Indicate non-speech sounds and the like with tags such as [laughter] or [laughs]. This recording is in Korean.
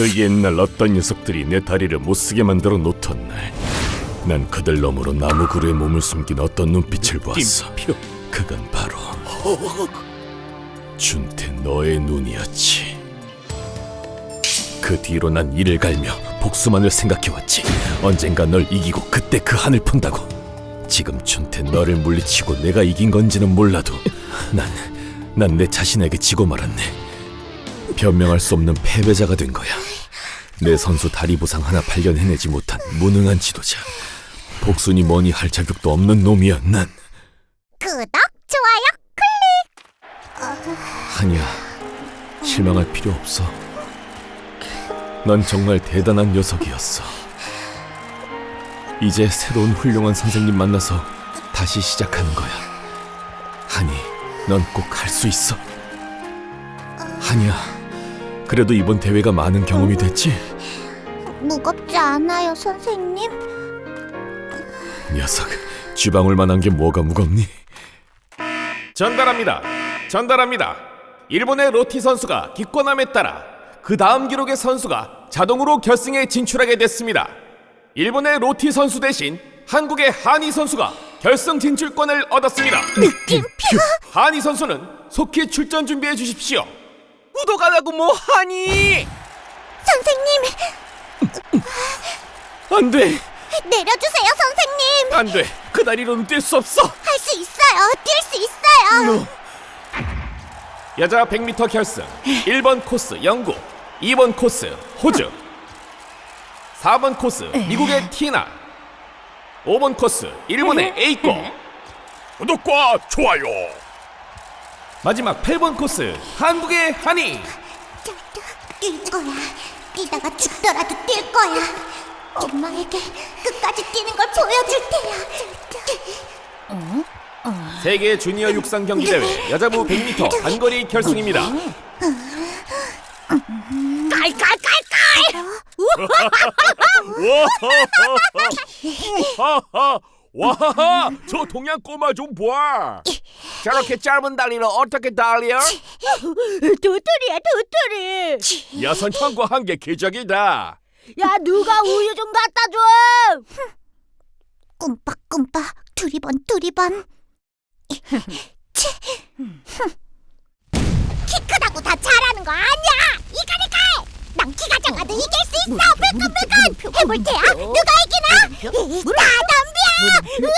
그 옛날 어떤 녀석들이 내 다리를 못쓰게 만들어 놓던 날, 난 그들 너머로 나무 그루에 몸을 숨긴 어떤 눈빛을 보았어. 그건 바로 준태 너의 눈이었지. 그 뒤로 난 이를 갈며 복수만을 생각해왔지. 언젠가 널 이기고 그때 그 한을 푼다고. 지금 준태 너를 물리치고 내가 이긴 건지는 몰라도 난 난 내 자신에게 지고 말았네. 변명할 수 없는 패배자가 된 거야. 내 선수 다리 부상 하나 발견해내지 못한 무능한 지도자. 복순이 뭐니 할 자격도 없는 놈이야 난. 구독, 좋아요, 아니야. 실망할 필요 없어. 넌 정말 대단한 녀석이었어. 이제 새로운 훌륭한 선생님 만나서 다시 시작하는 거야. 하니, 넌 꼭 할 수 있어. 아니야. 그래도 이번 대회가 많은 경험이 됐지? 무겁지 않아요, 선생님? 녀석, 쥐방울 만한 게 뭐가 무겁니? 전달합니다. 전달합니다. 일본의 로티 선수가 기권함에 따라 그 다음 기록의 선수가 자동으로 결승에 진출하게 됐습니다. 일본의 로티 선수 대신 한국의 한이 선수가 결승 진출권을 얻었습니다. 느낌표? 한이 선수는 속히 출전 준비해 주십시오. 구독 안 하고 뭐 하니? 선생님, 안 돼, 내려주세요, 선생님! 안 돼. 그 다리로는 뛸 수 없어. 할 수 있어요, 뛸 수 있어요! 여자 100m 결승 1번 코스 영국 2번 코스 호주 4번 코스 미국의 티나 5번 코스 일본의 에이코 구독과 좋아요 마지막 8번 코스 한국의 한이 뛸 거야. 뛰다가 죽더라도 뛸 거야. 엄마에게 끝까지 뛰는 걸 보여줄 테야. 세계 주니어 육상 경기 대회 여자부 100m 단거리 결승입니다 깔깔깔깔! [laughs] [laughs] 하하 와하하 저 동양 꼬마 좀 봐. 저렇게 짧은 다리를 어떻게 달려? 도토리야 도토리 야선 형과 한게 기적이다. 야 누가 우유 좀 갖다 줘 꿈빡꿈빡 두리번 두리번. 치. 키 크다고 다 잘하는 거 아니야. 이거니까. 난 키가 작아도 이길 수 있어. 불끈불끈 해볼 테야. 누가 이기나? 다 덤벼. 우와!